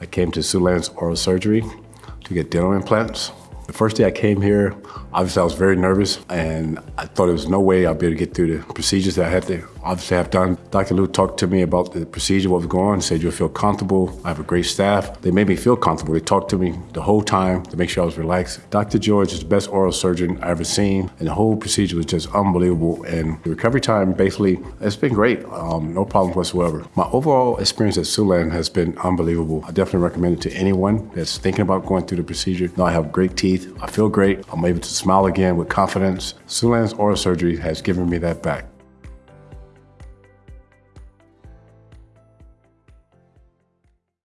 I came to Siouxlands Oral Surgery to get dental implants. The first day I came here, obviously I was very nervous and I thought there was no way I'd be able to get through the procedures that I had to obviously I've done. Dr. Liu talked to me about the procedure, what was going on, said you'll feel comfortable. I have a great staff. They made me feel comfortable. They talked to me the whole time to make sure I was relaxed. Dr. George is the best oral surgeon I've ever seen and the whole procedure was just unbelievable. And the recovery time, basically, it's been great. Um, no problems whatsoever. My overall experience at Siouxland has been unbelievable. I definitely recommend it to anyone that's thinking about going through the procedure. Now I have great teeth. I feel great. I'm able to smile again with confidence. Siouxland's oral surgery has given me that back.